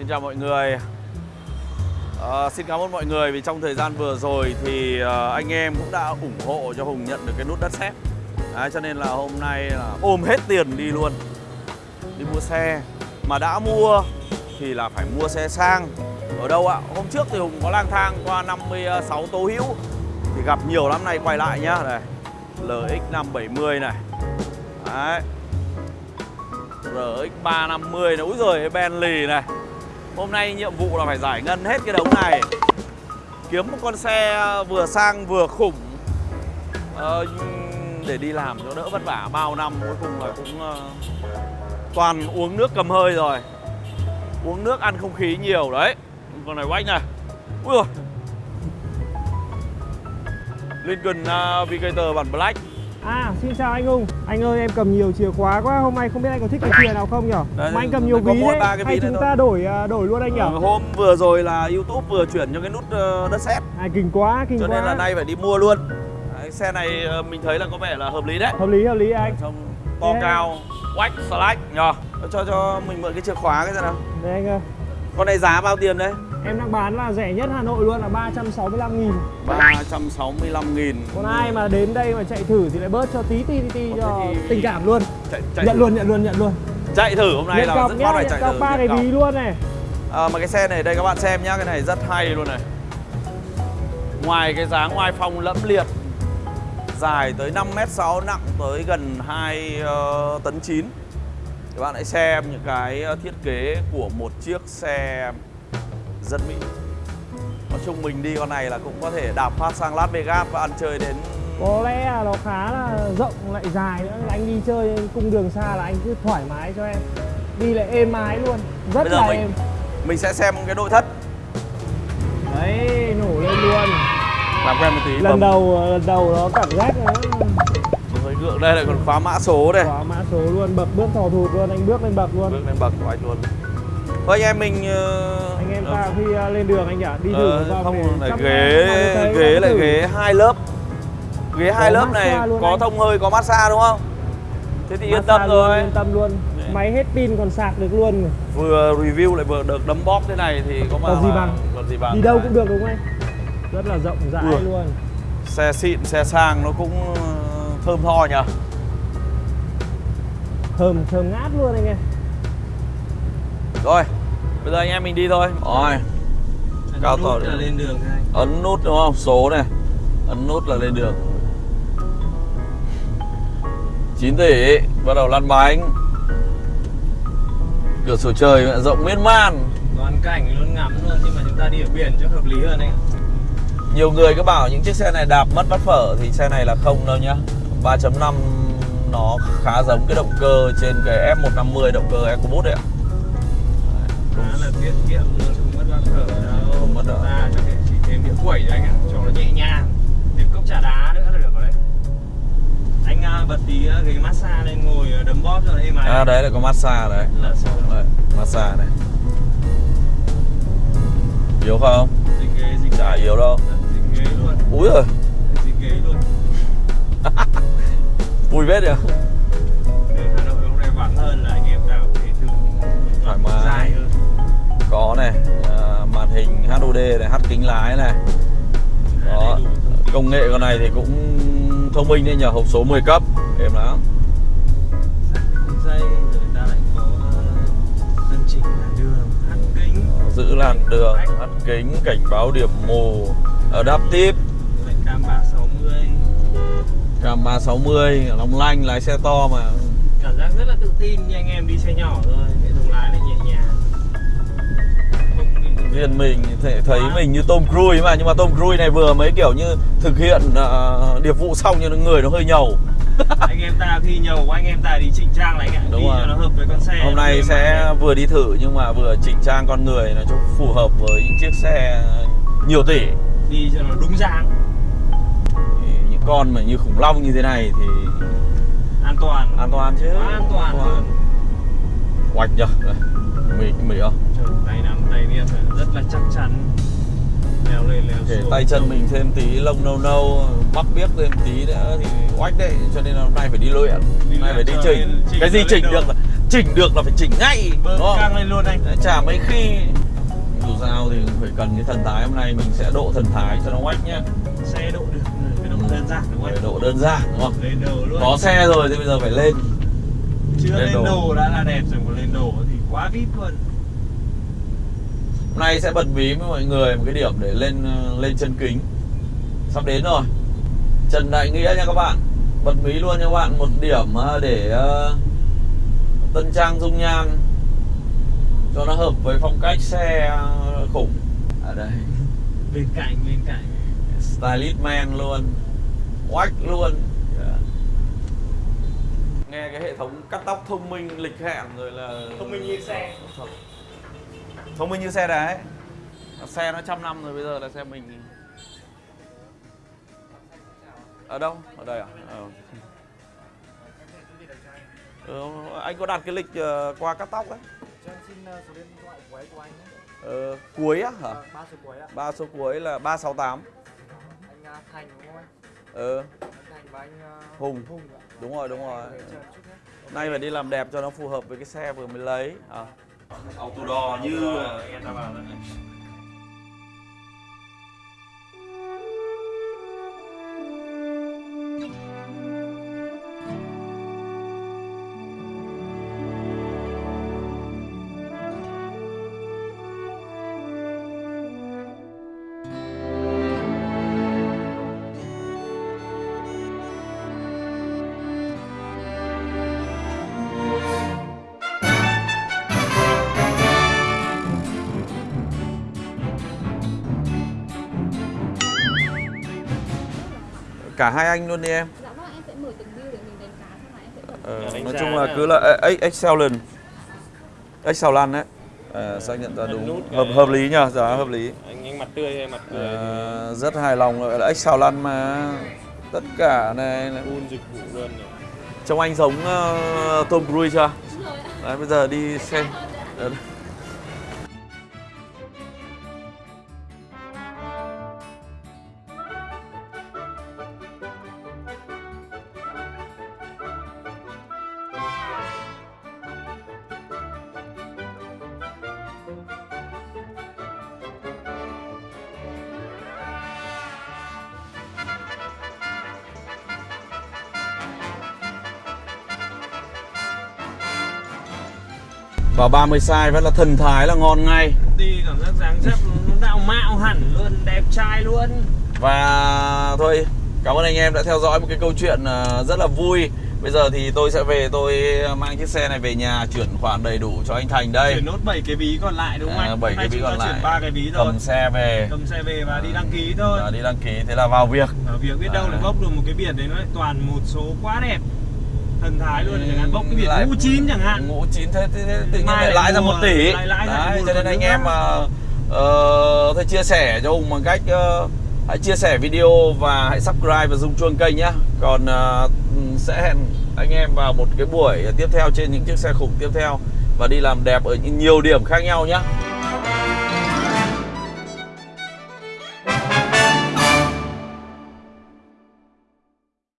Xin chào mọi người. À, Xin cảm ơn mọi người vì trong thời gian vừa rồi thì à, anh em cũng đã ủng hộ cho Hùng nhận được cái nút đất sét à, Cho nên là hôm nay là ôm hết tiền đi luôn. Đi mua xe. Mà đã mua thì là phải mua xe sang. Ở đâu ạ? Hôm trước thì Hùng có lang thang qua 56 Tố Hữu. Thì gặp nhiều lắm này quay lại nhá. Đây LX570 này. Đấy. RX350 này, úi giời Bentley này. Hôm nay nhiệm vụ là phải giải ngân hết cái đống này. Kiếm một con xe vừa sang vừa khủng. Ờ, Để đi làm cho đỡ vất vả bao năm Cuối cùng là cũng ờ, toàn uống nước cầm hơi rồi. Uống nước ăn không khí nhiều đấy. Con này quách này. Ui dồi. Lincoln ờ, uh, Vigator bản Black. À, xin chào anh Hùng. Anh ơi, em cầm nhiều chìa khóa quá. Hôm nay không biết anh có thích cái chìa nào không nhỉ? Đấy, Mà anh cầm nhiều ví đấy Hay ví chúng thôi. ta đổi à, đổi luôn anh nhỉ? Ờ, Hôm vừa rồi là YouTube vừa chuyển cho cái nút ờ, đất sét. À, kinh quá, kinh Cho quá. nên là nay phải đi mua luôn. Đấy, Xe này ờ, mình thấy là có vẻ là hợp lý đấy. Hợp lý, hợp lý anh. Trông to Thế- cao, quách, slack nhờ. Cho cho mình mượn cái chìa khóa cái xem nào. Đây anh ơi. Con này giá bao tiền đấy? Em đang bán là rẻ nhất Hà Nội luôn là 365 nghìn. 365 nghìn. Còn ai mà đến đây mà chạy thử thì lại bớt cho tí tí tí, tí cho thì- tình cảm luôn. chạy, chạy Nhận thử. luôn, nhận luôn, nhận luôn. Chạy thử hôm nay Nhận là cọc rất nhá, nhận chạy thử ba cái nhận ví luôn này. À, Mà cái xe này đây các bạn xem nhá Cái này rất hay luôn này. Ngoài cái dáng ngoài phong lẫm liệt Dài tới 5m6 nặng tới gần 2 ờ, tấn 9 Các bạn hãy xem những cái ờ, thiết kế của một chiếc xe rất Mỹ. Nói chung mình đi con này là cũng có thể đạp phát sang Las Vegas và ăn chơi đến Có lẽ là nó khá là rộng lại dài nữa. Anh đi chơi cung đường xa là anh cứ thoải mái cho em. Đi lại êm ái luôn. Rất Bây giờ là mình- êm. Mình sẽ xem cái nội thất. Đấy, nổ lên luôn. Làm quen một tí Lần bấm. đầu, lần đầu nó cảm giác nó hơi gượng đây lại còn khóa mã số đây. Có mã số luôn, bậc bước thò thụt luôn, anh bước lên bậc luôn. Bước lên bậc của anh luôn Thôi anh em mình ờ, Anh em ờ, ta khi à, lên đường anh ạ, đi thử ờ, vào không lại ghế ghế lại ghế hai lớp. Ghế hai lớp này có thông hơi có massage đúng không? Thế thì yên tâm rồi Yên tâm luôn. Đấy. Máy hết pin còn sạc được luôn vừa review lại vừa được đấm bóp thế này thì có mà Còn gì bằng. còn gì bằng Đi đâu cũng được đúng không anh? Rất là rộng rãi luôn. Xe xịn xe sang nó cũng ờ, thơm tho nhỉ? Thơm, thơm ngát luôn anh em rồi bây giờ anh em mình đi thôi. Rồi. Cao tỏ là lên đường ấn nút đúng không? Số này. Ấn nút là lên đường. 9 tỷ bắt đầu lăn bánh. Cửa sổ trời mẹ rộng miên man. Toàn cảnh luôn ngắm luôn nhưng mà chúng ta đi ở biển cho hợp lý hơn anh nhiều người cứ bảo những chiếc xe này đạp mất bắt phở thì xe này là không đâu nhá. 3.5 nó khá giống cái động cơ trên cái F150 động cơ EcoBoost đấy ạ khá là tiết kiệm luôn không mất bao thở đâu Không mất đâu. ta cho thể chỉ thêm đĩa quẩy cho anh ạ cho nó nhẹ nhàng thêm cốc trà đá nữa là được rồi đấy anh à, bật tí à, ghế massage lên ngồi à, đấm bóp cho nó êm ái à, đấy là có massage đấy. Là sao đấy, massage này. Yếu không? Dính ghế dính chả yếu đâu. Dính ghế luôn úi rồi dính ghế luôn vui vết nhỉ? Hà Nội hôm nay vắng hơn là anh em kính lái này. Đó công nghệ con này thì cũng thông minh đấy nhờ hộp số 10 cấp êm lắm. Kính. Giữ làn đường hát kính cảnh báo điểm mù adaptive. Cam 360 cam 360 long lanh lái xe to mà. Cảm giác rất là tự tin như anh em đi xe nhỏ thôi hệ thống lái lại nhẹ riêng mình thấy, mình như Tom Cruise mà nhưng mà Tom Cruise này vừa mới kiểu như thực hiện uh, điệp vụ xong nhưng người nó hơi nhầu. Anh em ta khi nhầu của anh em ta đi chỉnh trang lại anh ạ Đúng đi rồi. cho nó hợp với con xe hôm nay sẽ vừa đi thử nhưng mà vừa chỉnh trang con người nó cho phù hợp với những chiếc xe nhiều tỷ. Đi cho nó đúng dáng. Những con mà như khủng long như thế này thì an toàn. an toàn chứ. An toàn luôn Oạch nhờ Đây, Mì, mì không? Trời, tay nắm tay phải rất là chắc chắn. Leo lên leo Để xuống tay chân mình thêm tí lông nâu nâu Bắp biếc thêm tí nữa thì oách đấy Cho nên là hôm nay phải đi luyện Hôm nay phải đi chỉnh. chỉnh Cái gì chỉnh được là Chỉnh được là phải chỉnh ngay bơm đúng không? lên luôn anh. Chả mấy khi Dù sao thì phải cần cái thần thái Hôm nay mình sẽ độ thần thái cho nó oách nhá. Xe độ được cái độ đơn giản đúng không? Phải độ đơn giản đúng không? lên đồ luôn. Có xe rồi thì bây giờ phải lên chưa lên lên đồ. đồ đã là đẹp rồi còn lên đồ thì quá vip luôn. Hôm nay sẽ bật mí với mọi người một cái điểm để lên ờ, lên chân kính. Sắp đến rồi. Trần Đại Nghĩa nha các bạn. Bật mí luôn nha các bạn. Một điểm ờ, để ờ, tân trang dung nhan Cho nó hợp với phong cách xe khủng. Ở đây. Bên cạnh bên cạnh. Stylist man luôn. Oách luôn. Nghe cái hệ thống cắt tóc thông minh lịch hẹn rồi là Thông minh như xe. Thông minh như xe đấy Xe nó trăm năm rồi bây giờ là xe mình Ở đâu? Ở đây à? Ờ. Ừ, anh có đặt cái lịch ờ, qua cắt tóc đấy Cho em xin số điện thoại của ấy của anh nhé. ờ, Cuối á hả? Ba số cuối ạ. Ba số cuối là 368 Anh Thành đúng không anh? Ừ Hùng Hùng. Đúng rồi, đúng rồi Nay phải đi làm đẹp cho nó phù hợp với cái xe vừa mới lấy à. Autodoor như Cả hai anh luôn đi em. Dạ vâng, em sẽ mở từng view để mình đánh cá xong rồi em sẽ tổng Ờ, đánh nói giá chung là là- cứ là excellent excellent đấy. À, xác nhận ra đúng. nút hợp cái- hợp lý nhá giá hợp lý. Anh anh mặt tươi hay mặt cười à, rất hài lòng gọi là excellent mà. Tất cả này là- full dịch vụ luôn này. trông anh giống ờ, Tom Cruise chưa? Đúng rồi ạ. đấy bây giờ đi xem vào 30 size vẫn là thần thái là ngon ngay đi cảm giác dáng dấp nó đạo mạo hẳn luôn đẹp trai luôn Và thôi, cảm ơn anh em đã theo dõi một cái câu chuyện ờ, rất là vui. Bây giờ thì tôi sẽ về tôi mang chiếc xe này về nhà chuyển khoản đầy đủ cho anh Thành đây. chuyển nốt 7 cái ví còn lại đúng không À, anh bảy Hôm nay cái ví còn lại. ba cái ví thôi Cầm xe về cầm xe về và đi đăng ký thôi và đi đăng ký thế là vào việc. ở việc biết đâu À. lại bốc được một cái biển đấy nó lại toàn một số quá đẹp thần thái luôn chẳng hạn bốc cái biển Lại- ngũ chín chẳng hạn Ngũ chín thế, thế, thế tự nhiên lại lãi ra một tỷ. lại lãi Đấy, cho nên anh em mà ờ, thôi chia sẻ cho Hùng bằng cách ờ, hãy chia sẻ video và hãy subscribe và rung chuông kênh nhá. Còn ờ, sẽ hẹn anh em vào một cái buổi tiếp theo trên những chiếc xe khủng tiếp theo và đi làm đẹp ở nhiều điểm khác nhau nhá.